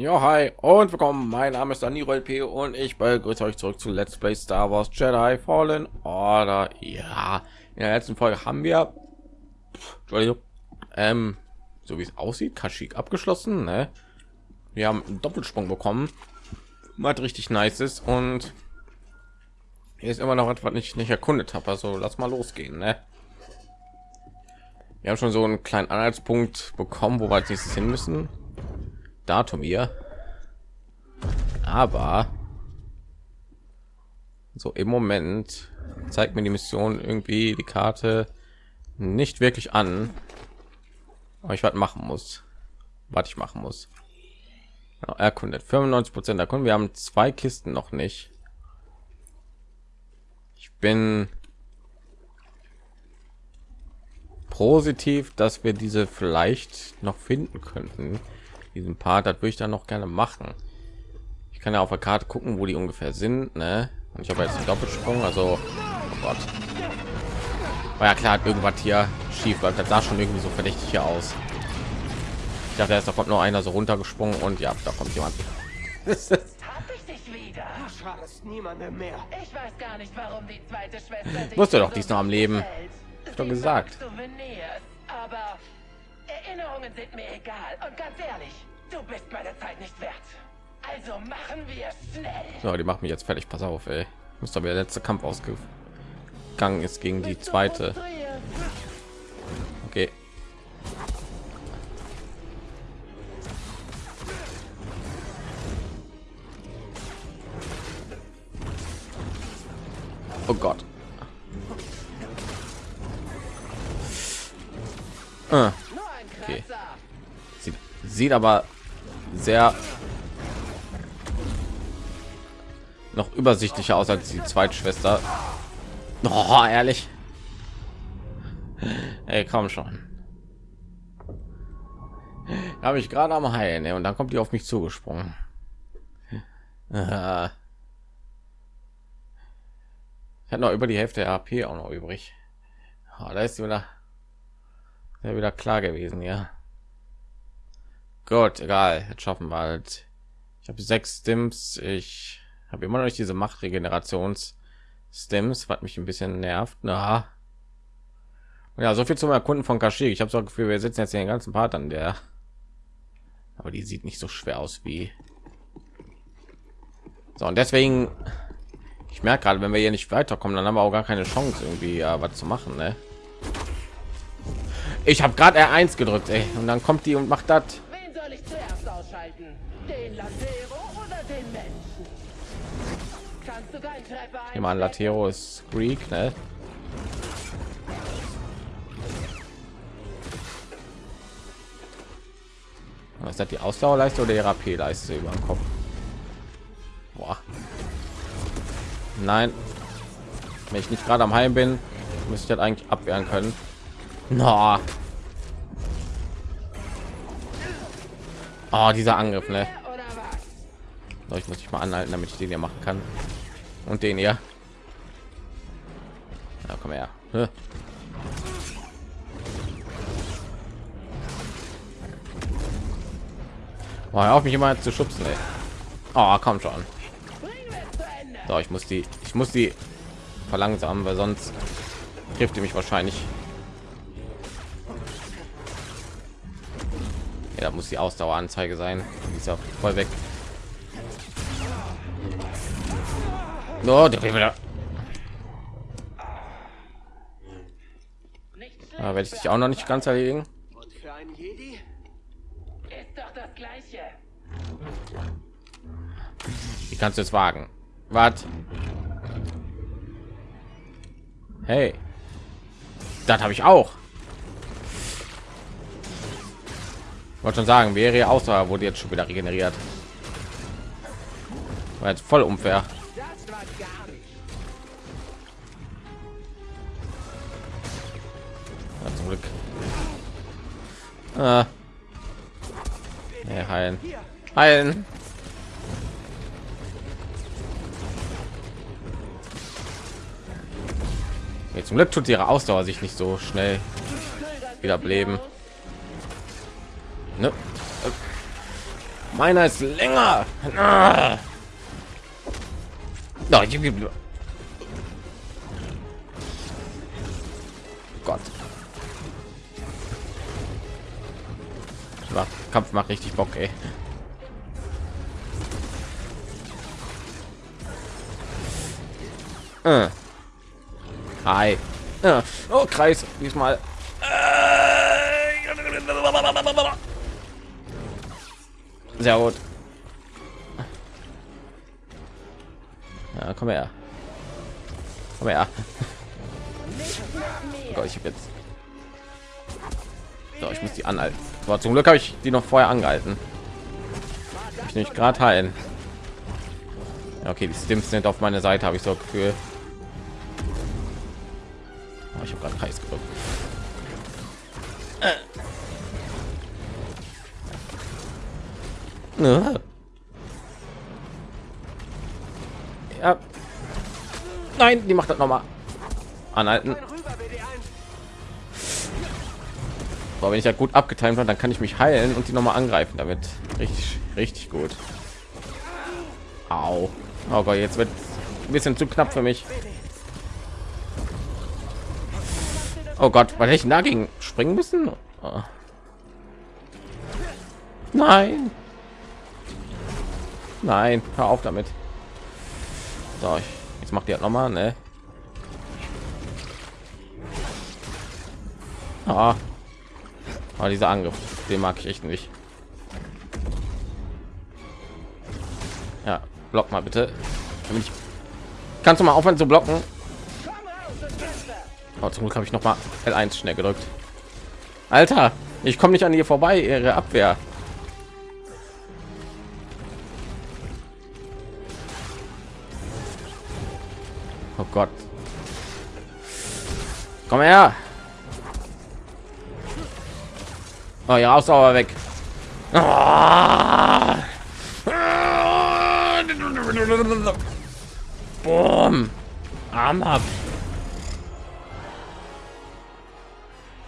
Ja, hi und willkommen. Mein Name ist Dani P und ich begrüße euch zurück zu Let's Play Star Wars Jedi Fallen Order. Ja, in der letzten Folge haben wir, ähm, so wie es aussieht, Kashyyyk abgeschlossen. Ne? Wir haben einen Doppelsprung bekommen, was richtig nice ist und hier ist immer noch etwas nicht nicht erkundet habe. Also lass mal losgehen. Ne? Wir haben schon so einen kleinen Anhaltspunkt bekommen, wo wir als nächstes hin müssen Datum hier. Aber so im Moment zeigt mir die Mission irgendwie die Karte nicht wirklich an. Aber ich was machen muss. Was ich machen muss. Erkundet 95 Prozent erkunden. Wir haben zwei Kisten noch nicht. Ich bin positiv, dass wir diese vielleicht noch finden könnten diesen Part, das würde ich dann noch gerne machen. Ich kann ja auf der Karte gucken, wo die ungefähr sind, ne? Und ich habe jetzt einen Doppelsprung, also oh Gott. War ja klar, irgendwas hier schief läuft. Das sah schon irgendwie so verdächtig hier aus. Ich dachte erst, da kommt nur einer so runtergesprungen und ja, da kommt jemand. Ich weiß gar nicht, warum die zweite Schwester doch, die ist noch am Leben. Ich doch gesagt. Aber Erinnerungen sind mir egal. Und ganz ehrlich, du bist meine Zeit nicht wert. Also machen wir schnell. So, die macht mich jetzt fertig. Pass auf, ey. Muss doch der letzte Kampf ausgegangen ist gegen die zweite. Okay. Oh Gott. Ah okay. Sieht, sieht aber sehr noch übersichtlicher aus als die Zweitschwester. Oh, ehrlich. Ey, komm schon. Habe ich gerade am Heilen und dann kommt die auf mich zugesprungen. Ich habe noch über die Hälfte der AP auch noch übrig. Oh, da ist sie wieder ja wieder klar gewesen ja gut egal jetzt schaffen wir halt ich habe sechs stims ich habe immer noch nicht diese machtregenerations stims was mich ein bisschen nervt na ja so viel zum erkunden von Kashyyyk. ich habe so Gefühl wir sitzen jetzt den ganzen part an der aber die sieht nicht so schwer aus wie so und deswegen ich merke gerade wenn wir hier nicht weiterkommen dann haben wir auch gar keine chance irgendwie ja, was zu machen ne? Ich habe gerade R1 gedrückt, ey. und dann kommt die und macht das. Den Latero oder den Menschen? Kannst du keinen Treffer ein? Mal Latero ist Greek, ne? Was das die Ausdauerleiste oder die RP-Leiste über den Kopf? Boah. Nein. Wenn ich nicht gerade am Heim bin, müsste ich das eigentlich abwehren können. No. Oh, dieser Angriff, ne? Ich muss ich mal anhalten, damit ich den hier machen kann. Und den hier. Ja, komm her. Oh, auf mich immer zu schubsen, ey. Oh, komm schon. So, ich muss die, ich muss die verlangsamen, weil sonst trifft die mich wahrscheinlich Ja, da muss die Ausdaueranzeige sein. Die ist auch voll weg. No, der wieder. Da werde ich dich auch noch nicht ganz erledigen. Und für einen Jedi ist doch das gleiche. Wie kannst du es wagen? Was? Hey. Das habe ich auch. wollte schon sagen wäre außer wurde jetzt schon wieder regeneriert war jetzt voll unfair ja, zum glück ah. nee, heilen heilen nee, zum glück tut ihre ausdauer sich nicht so schnell wieder leben Ne? Meiner ist länger. Ah. No, Gott. Kampf macht richtig Bock, ey. Äh. Hi. Äh. Oh, Kreis. Diesmal. Sehr gut. Komm her. Komm her. Oh Gott, ich habe jetzt. So, ich muss die anhalten. Aber zum Glück habe ich die noch vorher angehalten. Ich nicht gerade heilen. Okay, die Stims sind auf meiner Seite, habe ich so Gefühl. Oh, ich habe gerade heiß gedrückt. Äh. Ja. Nein, die macht das noch mal. Anhalten. Aber wenn ich ja gut abgetimt habe, dann kann ich mich heilen und die noch mal angreifen damit. Richtig, richtig gut. Au. Oh Gott, jetzt wird ein bisschen zu knapp für mich. Oh Gott, weil ich dagegen springen müssen? Oh. Nein. Nein, hör auf damit. So, ich, jetzt macht ihr halt noch mal, ne? Ah. Aber dieser Angriff, den mag ich echt nicht. Ja, block mal bitte. Ich, kannst du mal aufhören zu blocken? Oh, zum Glück habe ich noch mal L1 schnell gedrückt. Alter, ich komme nicht an ihr vorbei, ihre Abwehr. Gott. Komm her. Oh ja, Ausdauer weg. Boom. Arm ab.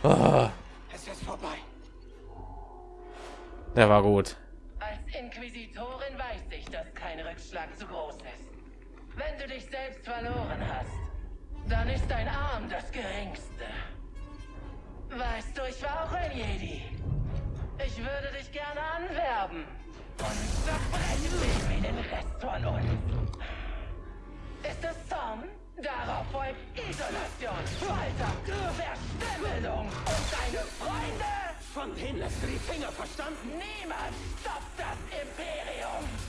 Oh. Es ist vorbei. Der war gut. Dich selbst verloren hast, dann ist dein Arm das geringste. Weißt du, ich war auch ein Jedi. Ich würde dich gerne anwerben. Und zerbrechen dich wie den Rest von uns. Ist es Zorn? Darauf folgt Isolation, Folter, Verstümmelung und deine Freunde? Von du die Finger verstanden? Niemand stoppt das Imperium!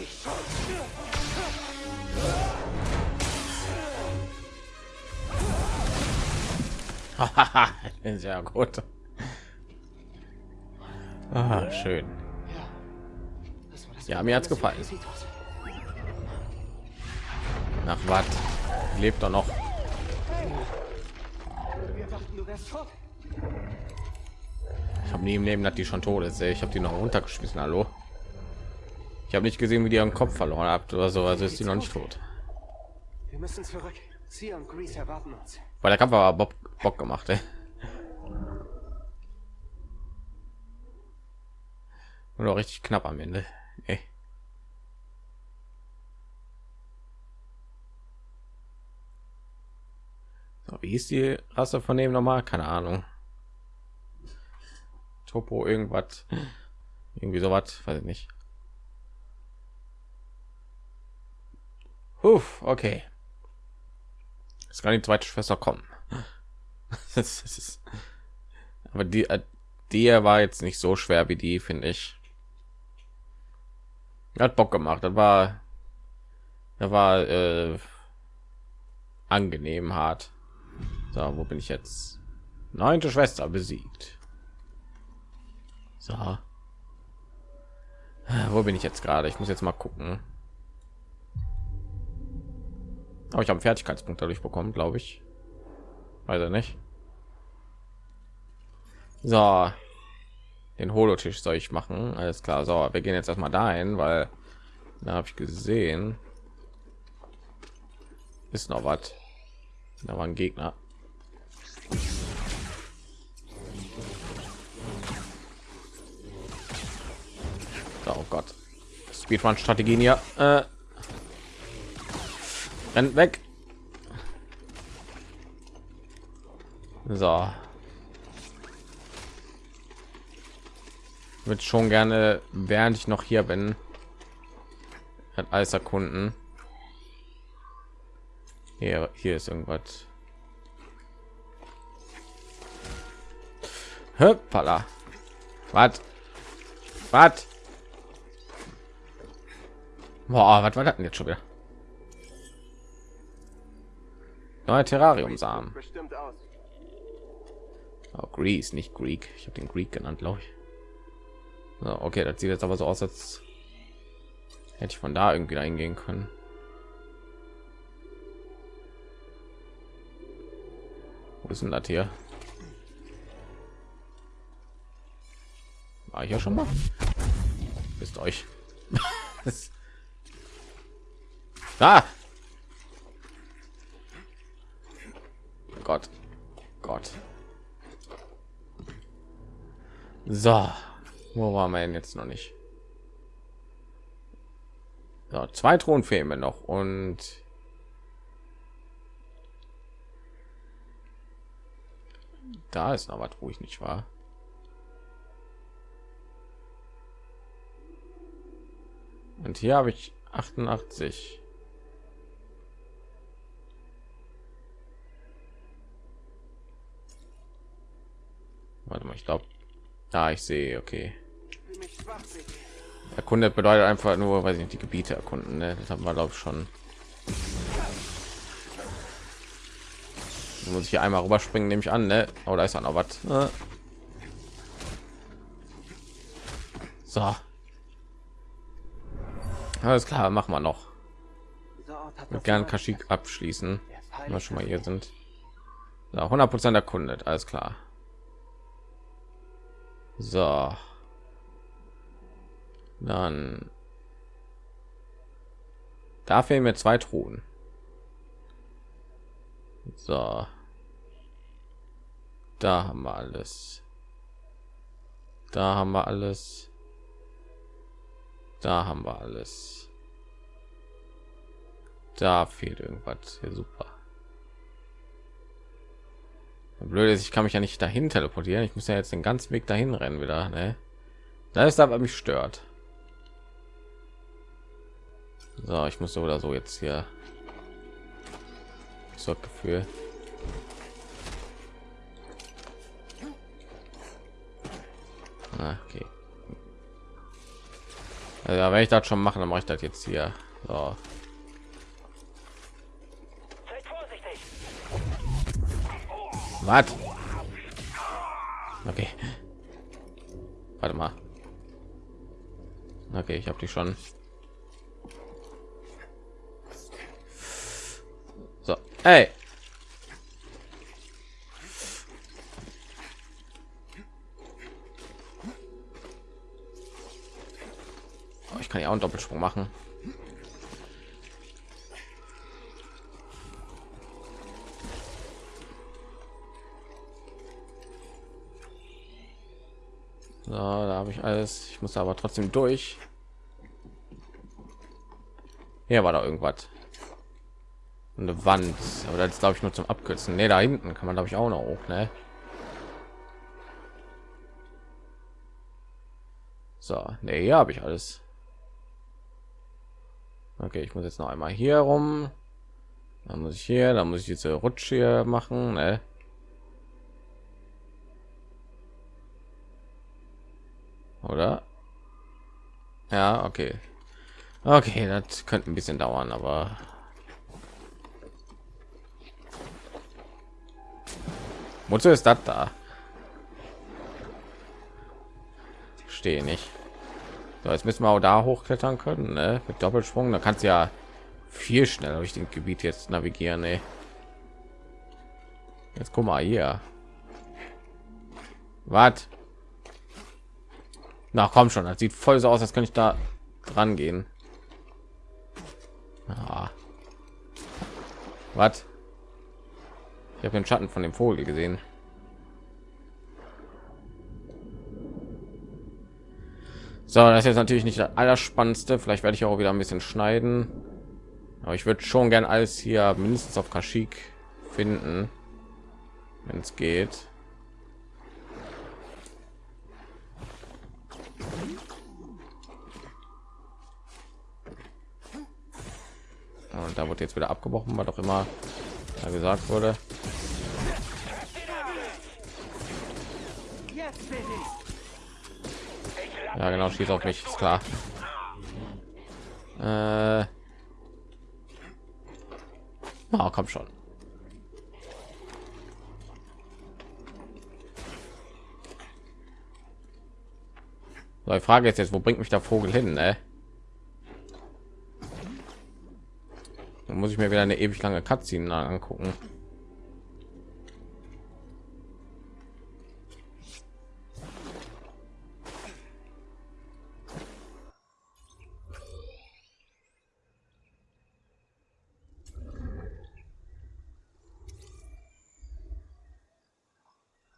Ich schon. Sehr gut. Ah, schön. Ja, mir hat's gefallen. Nach was? Lebt er noch? Ich habe nie im Leben, dass die schon tot ist. Ich habe die noch runtergeschmissen. Hallo. Ich habe nicht gesehen, wie die ihren Kopf verloren habt oder so. Also ist die noch nicht tot. Wir müssen zurück. Sie und Grease erwarten uns. Weil der Kampf war Bob Bock gemacht. Ey. Und auch richtig knapp am Ende. Ey. So, wie ist die Rasse von dem nochmal? Keine Ahnung. Topo irgendwas. Irgendwie sowas, weiß ich nicht. Huff, okay. Es kann die zweite Schwester kommen. das aber die, äh, die war jetzt nicht so schwer wie die, finde ich hat Bock gemacht. Das war, da war äh, angenehm hart. So, wo bin ich jetzt? Neunte Schwester besiegt. So. Wo bin ich jetzt gerade? Ich muss jetzt mal gucken. Aber ich habe Fertigkeitspunkt dadurch bekommen, glaube ich. Er nicht. So, den Holotisch soll ich machen. Alles klar. So, wir gehen jetzt erstmal dahin, weil da habe ich gesehen, ist noch was. Da war ein Gegner. Oh Gott. Speedrun-Strategien hier. Äh, rennt weg. So. Wird schon gerne, während ich noch hier bin, hat alles erkunden. Hier, hier ist irgendwas. Hoppala. Was? Was? Boah, was war das denn jetzt schon wieder? Neue Terrarium-Samen. Oh, Greece, nicht Greek. Ich habe den Greek genannt, glaube ich. So, okay, das sieht jetzt aber so aus, als hätte ich von da irgendwie eingehen können. Wo ist denn das hier? War ich ja schon mal? Bist euch. ah! Gott. Gott. So. Wo waren wir denn jetzt noch nicht? So, zwei Thron fehlen mir noch und da ist noch was, wo ich nicht war. Und hier habe ich 88. Warte mal, ich glaube, da ich sehe, okay. Erkundet bedeutet einfach nur, weil ich nicht die Gebiete erkunden. Ne? Das haben wir glaube ich schon. Muss ich hier einmal rüberspringen, nehme ich an, ne? Oh, da ist auch noch was. Ne? So. Alles klar, machen wir noch. Mit gern Kaschik abschließen, wenn wir schon mal hier sind. So, 100 Prozent erkundet, alles klar. So. Dann. Da fehlen mir zwei Truhen. So. Da haben wir alles. Da haben wir alles. Da haben wir alles. Da fehlt irgendwas. Ja, super. Blöd ist, ich kann mich ja nicht dahin teleportieren. Ich muss ja jetzt den ganzen Weg dahin rennen wieder. Ne? Da ist aber mich stört. So, ich muss so oder so jetzt hier. So Gefühl. Okay. Also, wenn ich das schon machen, dann mache ich das jetzt hier. So. Was? Okay. Warte mal. Okay, ich habe die schon. So, hey. Oh, ich kann ja auch einen Doppelsprung machen. So, da habe ich alles. Ich muss aber trotzdem durch. Hier war da irgendwas. Eine Wand. Aber das glaube ich nur zum Abkürzen. Ne, da hinten kann man glaube ich auch noch hoch, ne? So, ne, hier habe ich alles. Okay, ich muss jetzt noch einmal hier rum. Dann muss ich hier, dann muss ich diese Rutsche machen, ne? Oder? Ja okay. Okay das könnte ein bisschen dauern aber wozu ist das da? Stehe nicht. So, jetzt müssen wir auch da hochklettern können ne? mit doppelsprung da kannst du ja viel schneller durch den gebiet jetzt navigieren ey. jetzt guck mal hier. Was na komm schon, das sieht voll so aus, als könnte ich da dran gehen. Ah. Was? Ich habe den Schatten von dem Vogel gesehen. So, das ist jetzt natürlich nicht das Allerspannendste. Vielleicht werde ich auch wieder ein bisschen schneiden. Aber ich würde schon gern alles hier mindestens auf Kaschik finden, wenn es geht. Und da wird jetzt wieder abgebrochen, was doch immer da gesagt wurde. Ja, genau, schießt auf mich, ist klar. Äh oh, komm schon. So, die Frage ist jetzt, wo bringt mich der Vogel hin, ne? Muss ich mir wieder eine ewig lange Cutscene angucken.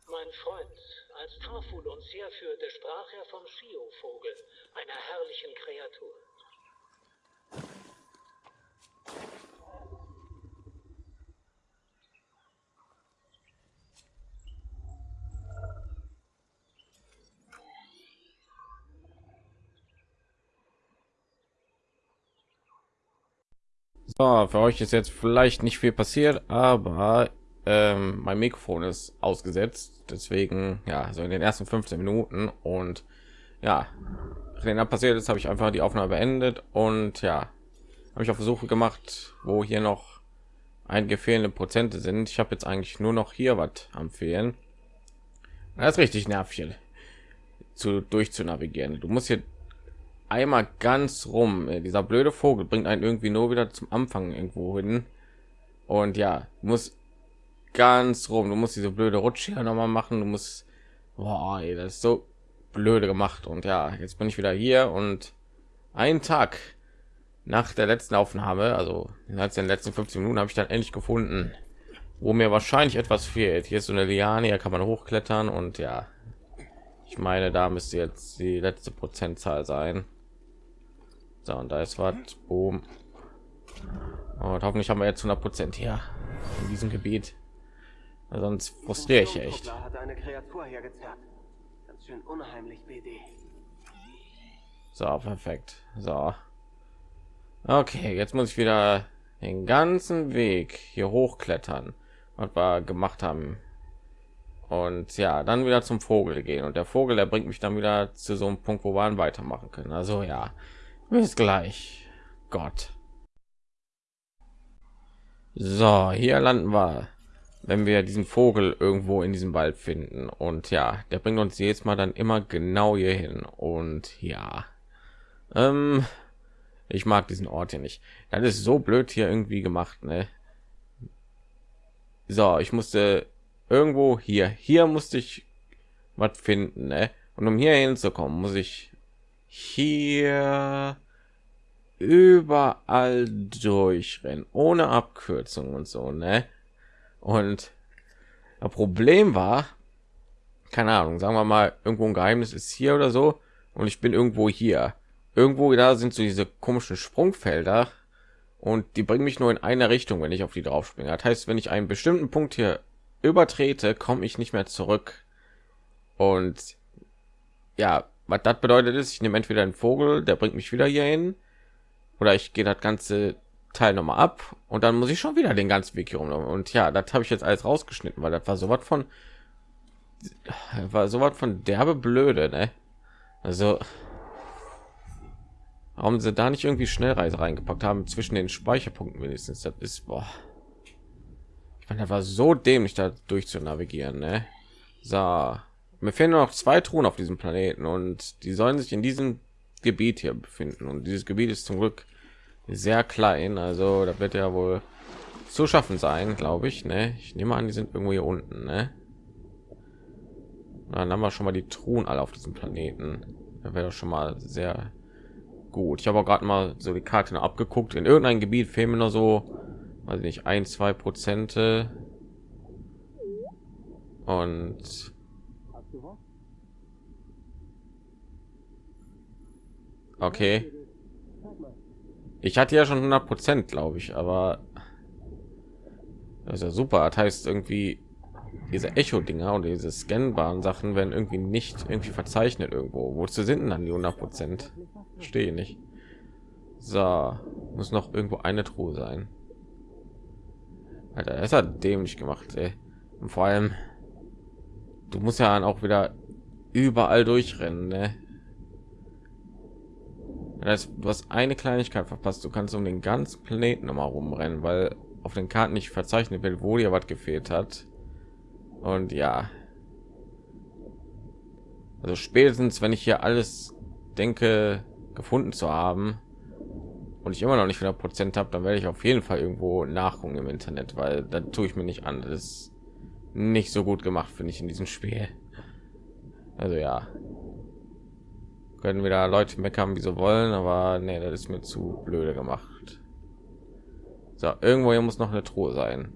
Mein Freund, als Tarful uns herführte, sprach er vom Shio-Vogel, einer herrlichen Kreatur. So, für euch ist jetzt vielleicht nicht viel passiert, aber ähm, mein Mikrofon ist ausgesetzt, deswegen ja, so in den ersten 15 Minuten und ja, wenn da passiert ist, habe ich einfach die Aufnahme beendet und ja, habe ich auf Versuche gemacht, wo hier noch einige fehlende Prozente sind. Ich habe jetzt eigentlich nur noch hier was am fehlen. Das ist richtig nervig zu durchzunavigieren. Du musst hier einmal ganz rum. Dieser blöde Vogel bringt einen irgendwie nur wieder zum Anfang irgendwo hin. Und ja, muss ganz rum. Du musst diese blöde Rutsche hier noch mal machen. Du musst, boah, ey, das ist so blöde gemacht. Und ja, jetzt bin ich wieder hier und einen Tag nach der letzten Aufnahme, also innerhalb der letzten 15 Minuten, habe ich dann endlich gefunden, wo mir wahrscheinlich etwas fehlt. Hier ist so eine Liane, hier kann man hochklettern und ja, ich meine, da müsste jetzt die letzte Prozentzahl sein. So, und da ist was. Boom. Und hoffentlich haben wir jetzt 100 Prozent hier in diesem Gebiet. Sonst frustriere ich echt. Hat eine Kreatur hergezerrt. Ganz schön unheimlich, BD. So, perfekt. So. Okay, jetzt muss ich wieder den ganzen Weg hier hochklettern, was wir gemacht haben. Und ja, dann wieder zum Vogel gehen. Und der Vogel, der bringt mich dann wieder zu so einem Punkt, wo wir weitermachen können. Also ja, bis gleich. Gott. So, hier landen wir, wenn wir diesen Vogel irgendwo in diesem Wald finden. Und ja, der bringt uns jetzt mal dann immer genau hier hin. Und ja, ähm, ich mag diesen Ort hier nicht. Das ist so blöd hier irgendwie gemacht, ne? So, ich musste irgendwo hier, hier musste ich was finden, ne? Und um hier hinzukommen, muss ich hier überall durchrennen, ohne Abkürzung und so, ne? Und das Problem war, keine Ahnung, sagen wir mal, irgendwo ein Geheimnis ist hier oder so, und ich bin irgendwo hier. Irgendwo da sind so diese komischen Sprungfelder und die bringen mich nur in eine Richtung, wenn ich auf die drauf springe. Das heißt, wenn ich einen bestimmten Punkt hier übertrete, komme ich nicht mehr zurück. Und ja, was das bedeutet ist, ich nehme entweder einen Vogel, der bringt mich wieder hier hin, oder ich gehe das ganze Teil noch mal ab und dann muss ich schon wieder den ganzen Weg hier rum. Und ja, das habe ich jetzt alles rausgeschnitten, weil das war so was von war so was von derbe blöde, ne? Also warum sie da nicht irgendwie Schnellreise reingepackt haben zwischen den Speicherpunkten wenigstens. Das ist boah. Ich meine, das war so dämlich da durch zu navigieren, ne? So, mir fehlen nur noch zwei Truhen auf diesem Planeten und die sollen sich in diesem Gebiet hier befinden und dieses Gebiet ist zum Glück sehr klein, also da wird ja wohl zu schaffen sein, glaube ich. Ne? Ich nehme an, die sind irgendwo hier unten. Ne? Dann haben wir schon mal die Truhen alle auf diesem Planeten. Da wäre schon mal sehr gut. Ich habe auch gerade mal so die Karte abgeguckt. In irgendeinem Gebiet fehlen mir nur so, weiß nicht, ein, zwei Prozente. Und Okay. Ich hatte ja schon 100 Prozent, glaube ich, aber das ist ja super. Das heißt irgendwie diese Echo-Dinger und diese scannbaren Sachen werden irgendwie nicht irgendwie verzeichnet irgendwo. Wozu sind denn dann die 100 Prozent? Stehe nicht. So, muss noch irgendwo eine Truhe sein. Alter, das hat dämlich gemacht, ey. Und vor allem, du musst ja dann auch wieder überall durchrennen, ne? Das heißt, du hast eine Kleinigkeit verpasst. Du kannst um den ganzen Planeten noch mal rumrennen, weil auf den Karten nicht verzeichnet wird, wo dir was gefehlt hat. Und ja, also spätestens, wenn ich hier alles denke, gefunden zu haben und ich immer noch nicht 100 Prozent habe, dann werde ich auf jeden Fall irgendwo nachgucken im Internet, weil da tue ich mir nicht an. Das ist nicht so gut gemacht, finde ich in diesem Spiel. Also ja, können wieder Leute meckern, wie sie wollen, aber nee, das ist mir zu blöde gemacht. So, irgendwo hier muss noch eine Truhe sein.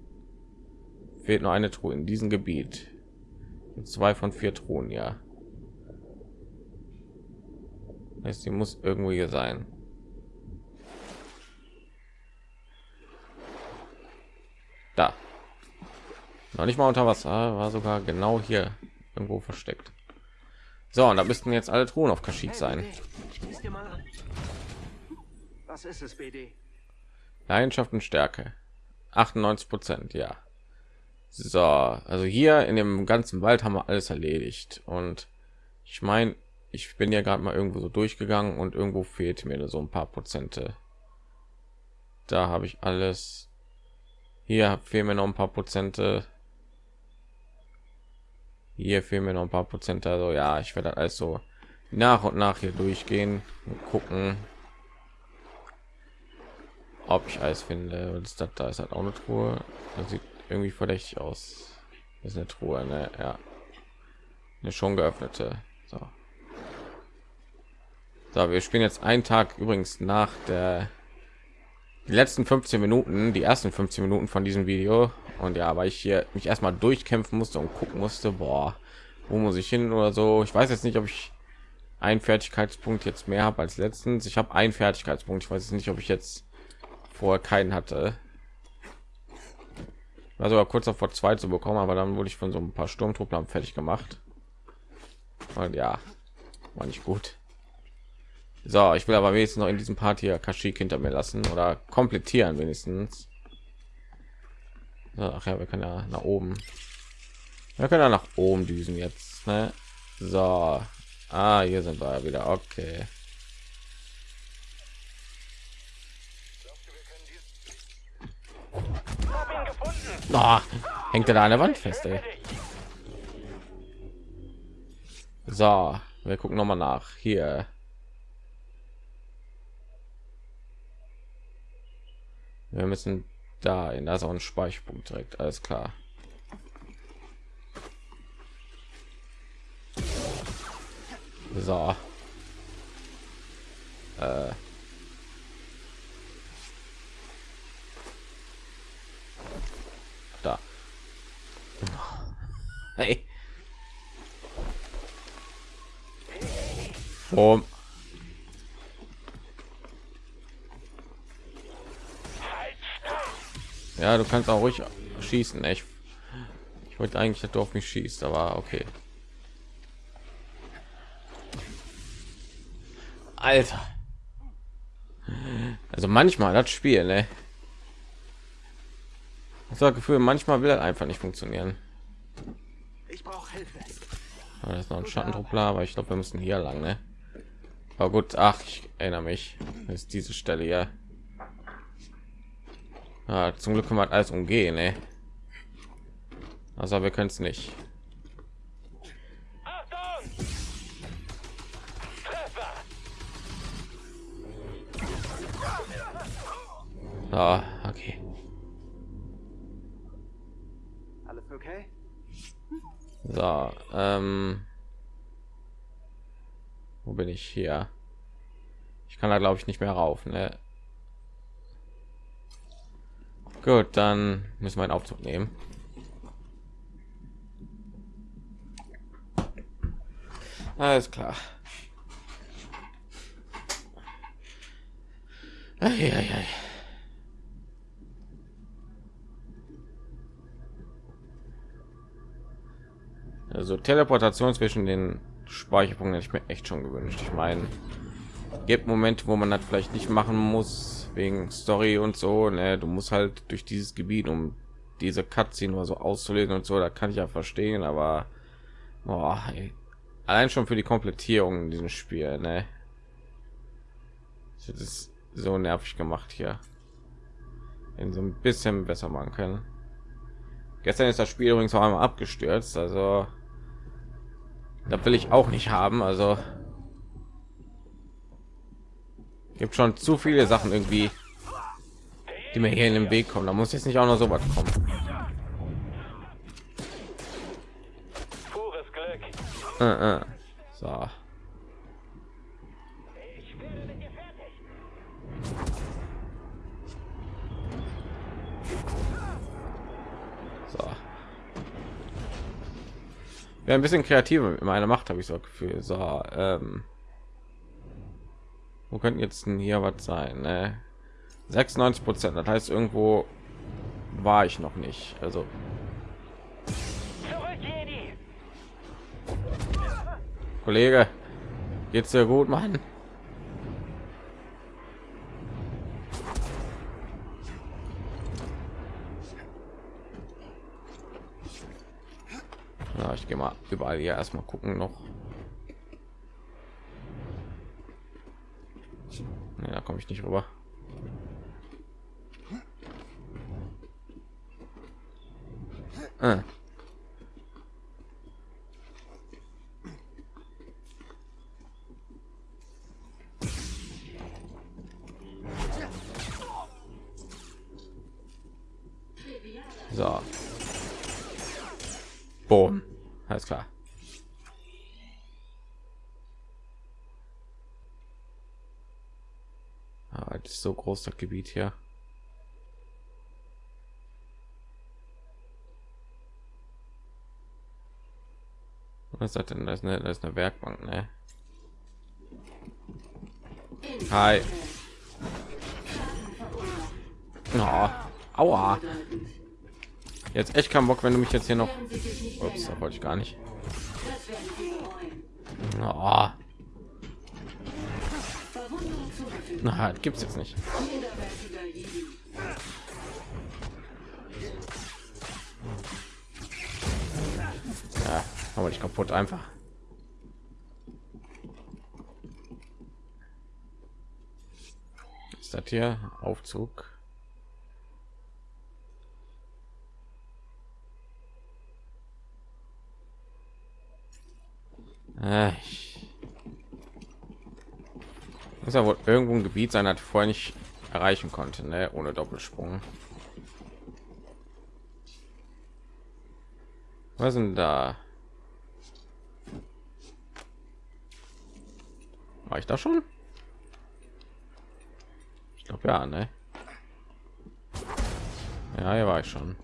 Fehlt nur eine Truhe in diesem Gebiet. Zwei von vier Truhen, ja. Heißt, sie muss irgendwo hier sein. Da. Noch nicht mal unter Wasser, war sogar genau hier irgendwo versteckt. So, und da müssten jetzt alle Truhen auf Kaschik sein. Was ist es, BD? Leidenschaft und Stärke. 98 Prozent, ja. So, also hier in dem ganzen Wald haben wir alles erledigt. Und ich meine, ich bin ja gerade mal irgendwo so durchgegangen und irgendwo fehlt mir so ein paar Prozente. Da habe ich alles. Hier fehlen mir noch ein paar Prozente. Hier fehlen mir noch ein paar Prozent. Also ja, ich werde alles so nach und nach hier durchgehen und gucken, ob ich alles finde. Ist das? Da ist halt auch eine Truhe. Das sieht irgendwie verdächtig aus. Das ist eine Truhe, ne? Ja. Eine schon geöffnete. So. So, wir spielen jetzt einen Tag übrigens nach der die letzten 15 Minuten, die ersten 15 Minuten von diesem Video und ja, weil ich hier mich erstmal durchkämpfen musste und gucken musste, boah, wo muss ich hin oder so. Ich weiß jetzt nicht, ob ich einen Fertigkeitspunkt jetzt mehr habe als letztens. Ich habe einen Fertigkeitspunkt. Ich weiß nicht, ob ich jetzt vorher keinen hatte. War sogar kurz vor zwei zu bekommen, aber dann wurde ich von so ein paar Sturmtruppler fertig gemacht. Und ja, war nicht gut. So, ich will aber wenigstens noch in diesem Part hier Kashyyyk hinter mir lassen oder komplettieren wenigstens. Ach ja, wir können ja nach oben. Wir können ja nach oben düsen jetzt. Ne? So, ah, hier sind wir wieder. Okay. Oh, hängt er da an der Wand fest, ey. So, wir gucken noch mal nach. Hier. Wir müssen da in auch ein Speicherpunkt direkt. Alles klar. So. Äh. Da. Hey. Um. Ja, du kannst auch ruhig schießen. Ich, ich wollte eigentlich, dass du auf mich schießt, aber okay. Alter. Also manchmal das Spiel, ne? Ich habe Gefühl, manchmal will er einfach nicht funktionieren. Ich brauche Hilfe. Aber das ist noch ein Schattentruppler, aber ich glaube, wir müssen hier lang, ne? Aber gut, ach, ich erinnere mich. Das ist diese Stelle hier. Ja, zum Glück können wir alles umgehen, ne? Also wir können es nicht. Ah, okay. Alles okay? So, ähm, wo bin ich hier? Ich kann da glaube ich nicht mehr rauf, ne? Gut, dann müssen wir einen Aufzug nehmen. Alles klar. Eieiei. Also Teleportation zwischen den Speicherpunkten hätte ich mir echt schon gewünscht. Ich meine, gibt Momente, wo man das vielleicht nicht machen muss wegen Story und so. Ne? Du musst halt durch dieses Gebiet, um diese Cutscene nur so auszulesen und so. Da kann ich ja verstehen, aber boah, ey. allein schon für die Komplettierung in diesem Spiel, ne? Das ist so nervig gemacht hier. In so ein bisschen besser machen können. Gestern ist das Spiel übrigens auch einmal abgestürzt, also da will ich auch nicht haben. Also gibt schon zu viele Sachen irgendwie, die mir hier in den Weg kommen. Da muss jetzt nicht auch noch so was kommen. Äh, äh. So. So. Ja, ein bisschen kreativer mit meiner Macht habe ich so Gefühl. So, ähm, wo könnten jetzt denn hier was sein? Ne? 96 Prozent. Das heißt, irgendwo war ich noch nicht. Also. Kollege, geht's dir gut, Mann? Ja, ich gehe mal überall hier erstmal gucken noch. Nee, da komme ich nicht rüber. Ah. So. Boom. Alles klar. Ah, das ist so groß das Gebiet hier. Was das denn? Das eine, das ist eine Werkbank, ne? Hi. Oh, aua. Jetzt echt keinen Bock, wenn du mich jetzt hier noch. Ups, da wollte ich gar nicht. Oh. Na, gibt's jetzt nicht. Ja, aber nicht kaputt einfach. Ist das hier Aufzug? Äh, ich muss ja wohl irgendwo ein Gebiet sein, hat vorher nicht erreichen konnte, ne? ohne Doppelsprung. Was sind da? War ich da schon? Ich glaube ja, ne? Ja, hier war ich schon.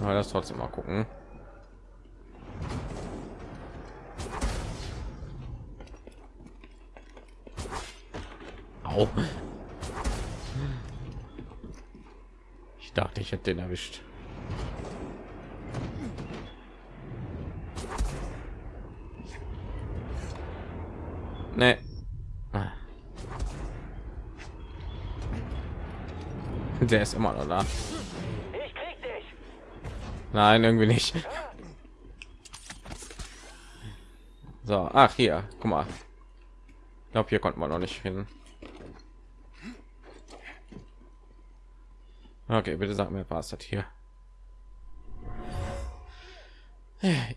Aber das trotzdem mal gucken. Ich dachte, ich hätte den erwischt. Nee. Ah. Der ist immer noch da. Ich krieg dich. Nein, irgendwie nicht. So, ach hier, guck mal. Ich glaube, hier konnte man noch nicht hin. Okay, bitte sag mir, was das hier?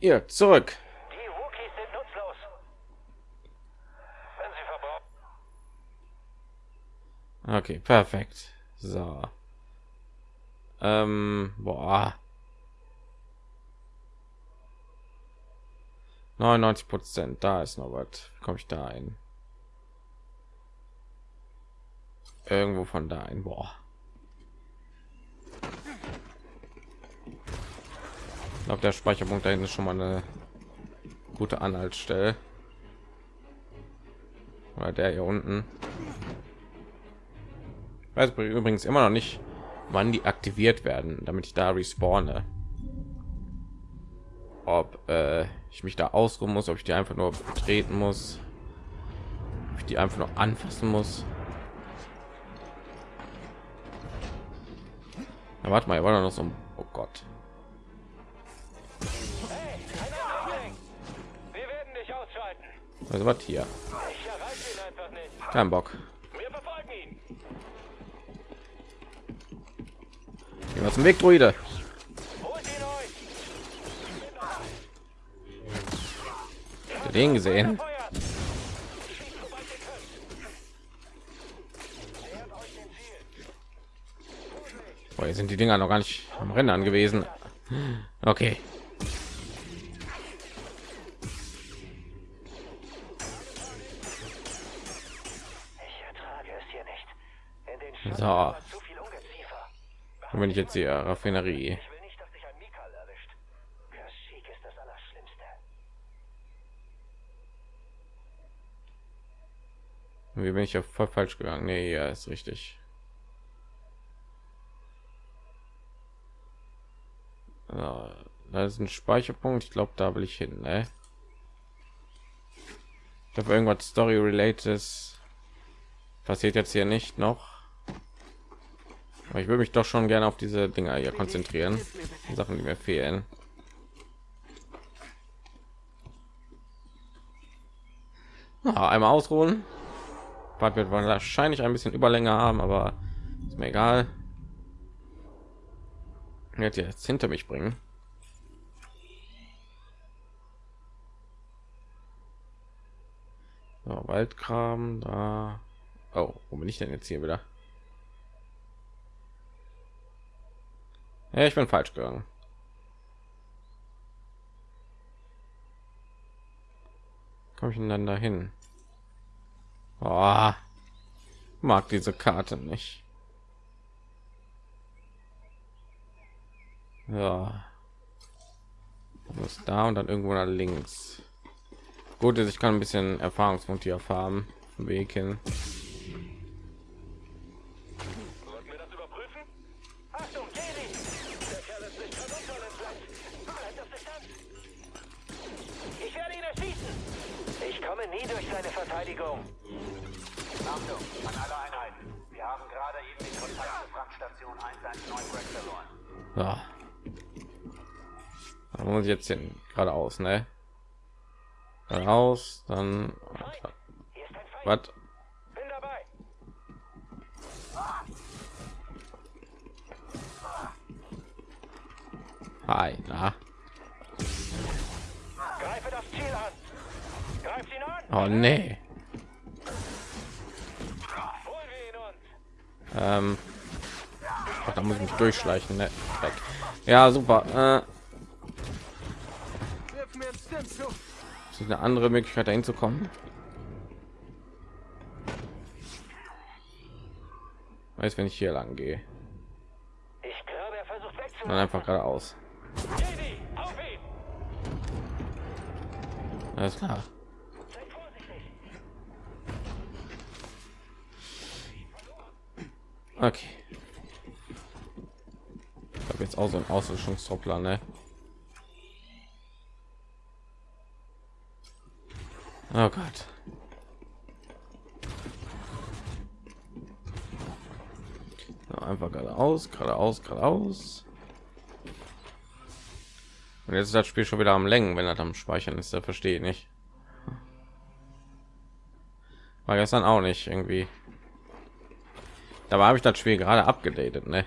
Ihr zurück. Die Wookies sind nutzlos. Wenn sie verbrauchen. Okay, perfekt. So. Ähm, boah. 99 Prozent, da ist noch was. Komme ich da ein? Irgendwo von da ein. Boah. Ich glaube, der Speicherpunkt dahin ist schon mal eine gute Anhaltsstelle. Oder der hier unten. Ich weiß übrigens immer noch nicht, wann die aktiviert werden, damit ich da respawne. Ob äh, ich mich da ausruhen muss, ob ich die einfach nur betreten muss, ob ich die einfach nur anfassen muss. Ja, warte mal, war noch so ein oh Gott. Also was hier? Kein Bock. Gehen wir zum Weg, Druide. Den gesehen. Boah, hier sind die Dinger noch gar nicht am Rennen gewesen. Okay. So. Und wenn ich jetzt die Raffinerie. Wie bin ich ja voll falsch gegangen? Nee, ja, ist richtig. Ja, da ist ein Speicherpunkt. Ich glaube, da will ich hin. Ne? Ich habe irgendwas Story related passiert jetzt hier nicht noch. Aber ich würde mich doch schon gerne auf diese Dinger hier konzentrieren. Die Sachen, die mir fehlen. Ah, einmal ausruhen. Part wird wahrscheinlich ein bisschen Überlänge haben, aber ist mir egal. Jetzt jetzt hinter mich bringen. So, Waldkram da. Oh, wo bin ich denn jetzt hier wieder? Ja, ich bin falsch gegangen. Komme ich denn dann dahin? Oh, mag diese Karte nicht. Ja. Muss da und dann irgendwo nach links. Gut ist, ich kann ein bisschen Erfahrungspunkte hier fahren. Weg hin. Ja. Da muss ich jetzt hin geradeaus, ne? Geradeaus, dann was? Hi, na. Greife das Ziel an. Greift ihn an. Oh nee. Ähm, ach, da muss ich mich durchschleichen, ne? Weg. Ja, super. Äh, ist eine andere Möglichkeit, dahin zu kommen? Weiß, wenn ich hier lang gehe, Ich glaube, er versucht dann einfach geradeaus. Alles klar. Okay. Habe jetzt auch so ein Auslöschungstroppler, ne? Oh Gott. Einfach geradeaus, geradeaus, geradeaus. Und jetzt ist das Spiel schon wieder am Längen, wenn er am Speichern ist. Da verstehe ich nicht. War gestern auch nicht irgendwie. Dabei habe ich das Spiel gerade abgedatet, ne?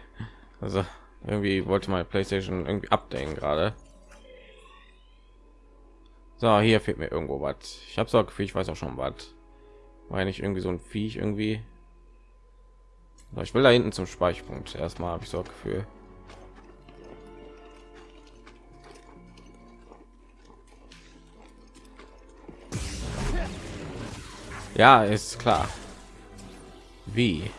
Also irgendwie wollte meine PlayStation irgendwie updaten gerade. So, hier fehlt mir irgendwo was. Ich habe so Gefühl, ich weiß auch schon was. Ja nicht irgendwie so ein Viech irgendwie. So, ich will da hinten zum Speicherpunkt. Erstmal habe ich so Gefühl. Ja, ist klar. Wie?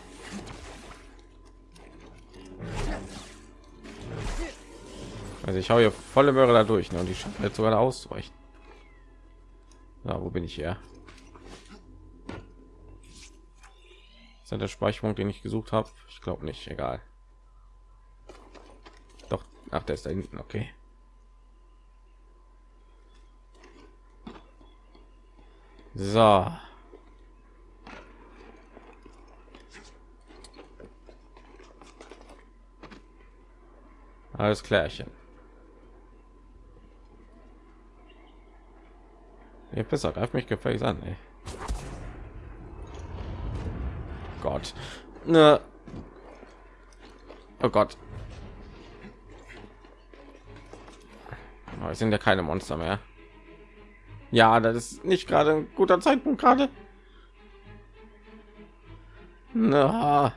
Also ich hau hier volle Möhre da durch ne? und die schaffen jetzt sogar auszuweichen. Na, wo bin ich hier? Ist das der Speicherpunkt, den ich gesucht habe? Ich glaube nicht. Egal. Doch, ach, der ist da hinten. Okay. So. Alles klärchen. Ihr Pisser, greift mich gefällig an, ey. Gott. Ne. Oh Gott. Aber sind ja keine Monster mehr. Ja, das ist nicht gerade ein guter Zeitpunkt gerade. Na.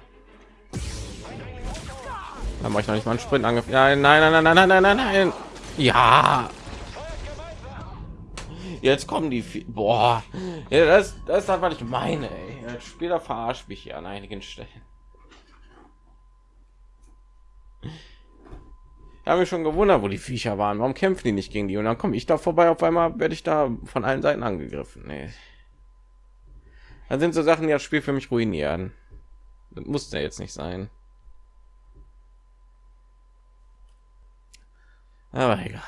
Da mache ich noch nicht mal einen Sprint angriff. Ja, nein, nein, nein, nein, nein, nein, nein. Ja. Jetzt kommen die. Boah. Ja, das, das ist halt, was ich meine. Ey. Der Spieler verarscht mich hier an einigen Stellen. Ich habe mich schon gewundert, wo die Viecher waren. Warum kämpfen die nicht gegen die? Und dann komme ich da vorbei. Auf einmal werde ich da von allen Seiten angegriffen. Nee. Dann sind so Sachen, die das Spiel für mich ruinieren. Das muss ja jetzt nicht sein. Aber egal.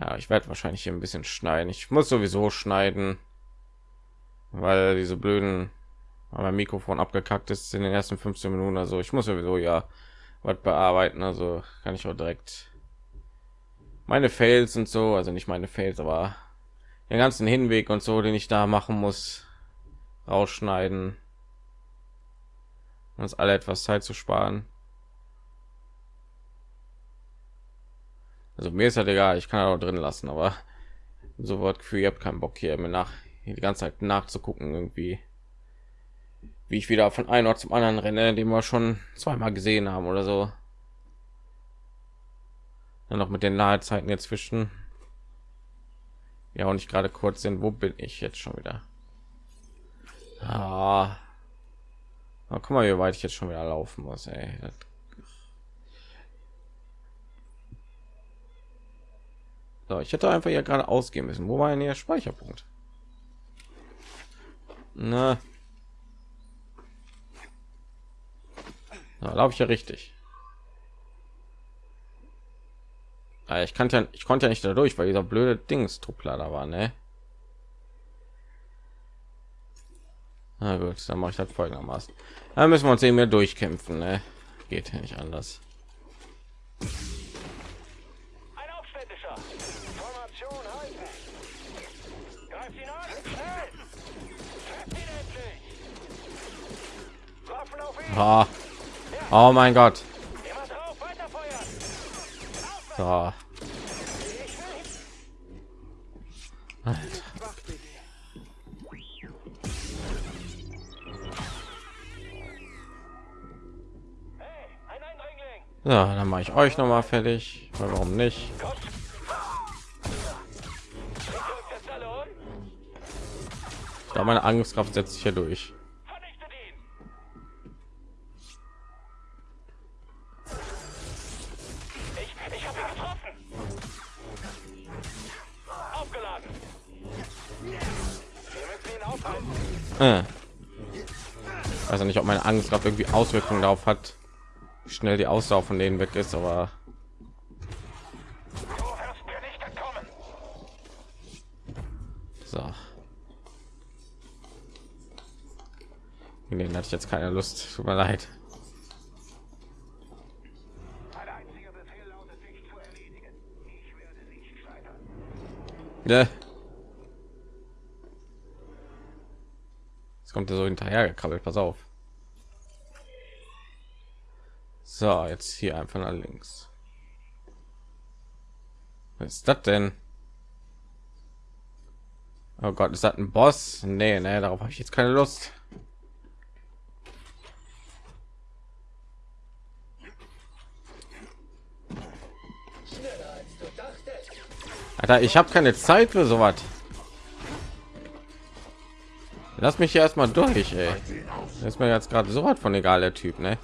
Ja, ich werde wahrscheinlich hier ein bisschen schneiden. Ich muss sowieso schneiden, weil diese blöden, weil mein Mikrofon abgekackt ist in den ersten 15 Minuten. Also ich muss sowieso ja was bearbeiten. Also kann ich auch direkt meine Fails und so, also nicht meine Fails, aber den ganzen Hinweg und so, den ich da machen muss, rausschneiden, uns alle etwas Zeit zu sparen. Also mir ist halt egal, ich kann auch drin lassen, aber so wird Gefühl, ihr habt keinen Bock hier mir nach hier die ganze Zeit nachzugucken irgendwie, wie ich wieder von einem Ort zum anderen renne, den wir schon zweimal gesehen haben oder so. Dann noch mit den Ladezeiten jetzt zwischen. Ja, und ich gerade kurz sind, wo bin ich jetzt schon wieder? Ah. Oh, guck mal, wie weit ich jetzt schon wieder laufen muss, ey. Das So, ich hätte einfach ja gerade ausgehen müssen. Wo war denn der Speicherpunkt? Na. Da laufe ich ja richtig. Ah, Ich kannte ja, ich konnte ja nicht dadurch, weil dieser blöde Dings Truppler da war, ne? Na gut, dann mache ich das folgendermaßen. Dann müssen wir uns eben mehr durchkämpfen, ne? Geht ja nicht anders. Ah. Oh mein Gott. So. So, dann mache ich euch noch mal fertig. Warum nicht? Ich. Da meine Angstkraft setzt sich hier durch. Meine Angstkraft irgendwie Auswirkungen darauf hat, wie schnell die Ausdauer von denen weg ist, aber so. Den hatte ich jetzt keine Lust. Tut mir leid. Ja. Jetzt kommt er so hinterher gekrabbelt. Pass auf. So, jetzt hier einfach nach links. Was ist das denn? Oh Gott, ist das ein Boss? Nee, nee, darauf habe ich jetzt keine Lust. Alter, ich habe keine Zeit für sowas. Lass mich hier erstmal durch, ey. Das ist mir jetzt gerade so was von egal, der Typ, ne?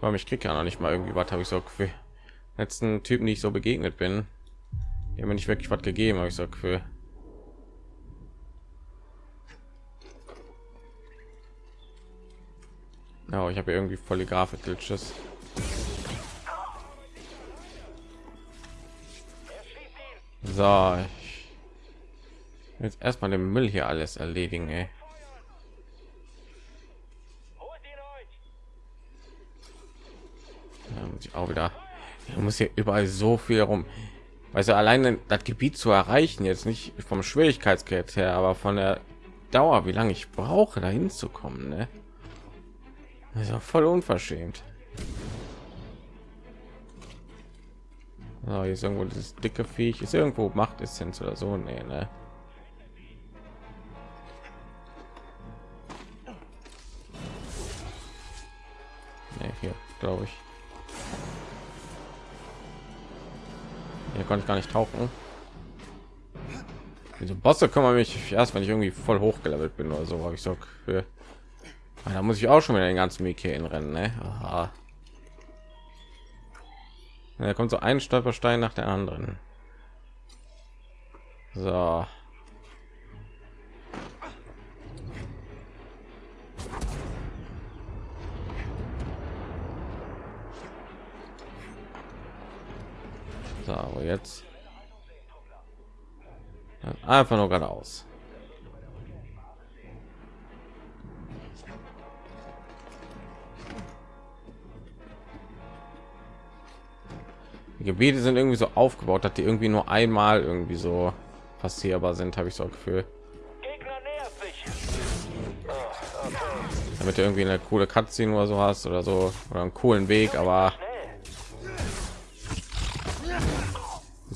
Warum ich krieg ja noch nicht mal irgendwie was habe ich so für letzten Typen, die ich so begegnet bin, die haben mir nicht wirklich was gegeben, habe ich so für Ja, ich habe irgendwie volle Grafik Glitches. So, ich jetzt erstmal den Müll hier alles erledigen, ey. Muss ich auch wieder ich muss hier überall so viel rum also alleine das gebiet zu erreichen jetzt nicht vom schwierigkeitsgrad her aber von der dauer wie lange ich brauche dahin zu kommen ne? Das ist ja voll unverschämt so, hier ist irgendwo dieses dicke viech ist irgendwo macht essenz oder so nee, ne? Gar nicht tauchen. Diese Bosse kümmern mich erst, wenn ich irgendwie voll hochgelevelt bin oder so. Habe ich so für. Ah, da muss ich auch schon wieder den ganzen in rennen. Ne? Aha. Da kommt so ein Stolperstein nach der anderen. So. So, aber jetzt einfach nur geradeaus. Die Gebiete sind irgendwie so aufgebaut, dass die irgendwie nur einmal irgendwie so passierbar sind, habe ich so ein Gefühl. Damit du irgendwie eine coole Cutscene oder so hast oder so oder einen coolen Weg, aber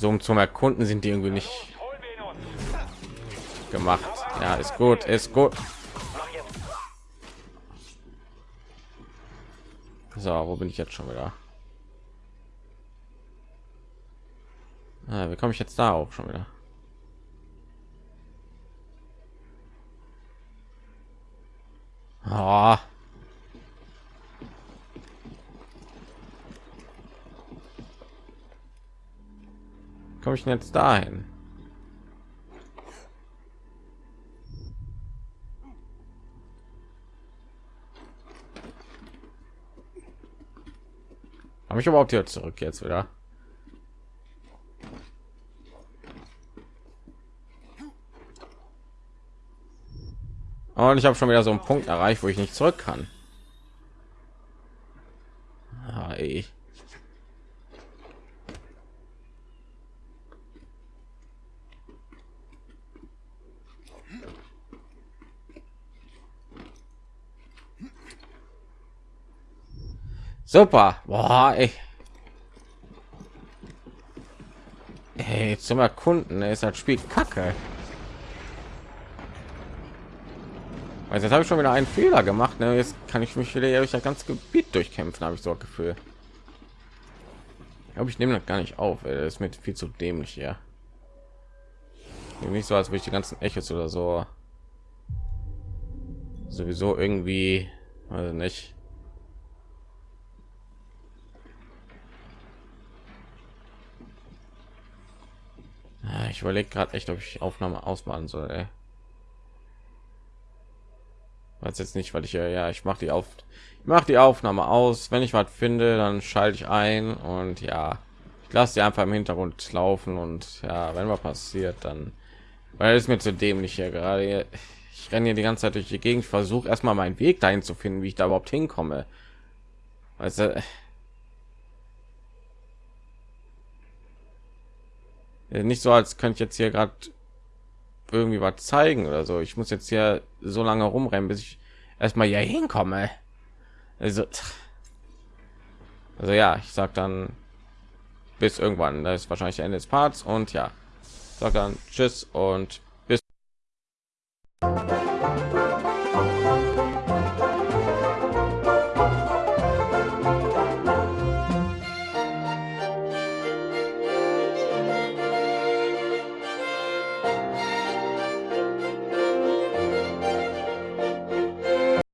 so zum erkunden sind die irgendwie nicht gemacht. Ja ist gut ist gut. So wo bin ich jetzt schon wieder? Ah, wie komme ich jetzt da auch schon wieder? Oh. Komme ich denn jetzt dahin? Habe ich überhaupt hier zurück jetzt wieder? Und ich habe schon wieder so einen Punkt erreicht, wo ich nicht zurück kann. Ah, ey. Super. Boah, ey. Hey, zum Erkunden ist das Spiel kacke. Also jetzt habe ich schon wieder einen Fehler gemacht. Ne? Jetzt kann ich mich wieder durch das ganze Gebiet durchkämpfen, habe ich so ein Gefühl. Aber ich nehme das gar nicht auf. Ey. Das ist mir viel zu dämlich ja. Nicht so, als würde ich die ganzen Echos oder so sowieso irgendwie, also nicht ich überlege gerade echt ob ich aufnahme ausmachen soll ey. weiß jetzt nicht weil ich ja ja ich mache die auf ich mache die aufnahme aus. Wenn ich was finde dann schalte ich ein und ja ich lasse die einfach im hintergrund laufen und ja wenn was passiert dann weil es mir zu dämlich hier gerade. Ich renne hier die ganze zeit durch die gegend. Versuche erstmal meinen weg dahin zu finden wie ich da überhaupt hinkomme. Also nicht so als könnte ich jetzt hier gerade irgendwie was zeigen oder so. Ich muss jetzt hier so lange rumrennen bis ich erstmal hier hinkomme. Also also ja ich sag dann bis irgendwann. Das ist wahrscheinlich ende des parts und ja sag dann tschüss und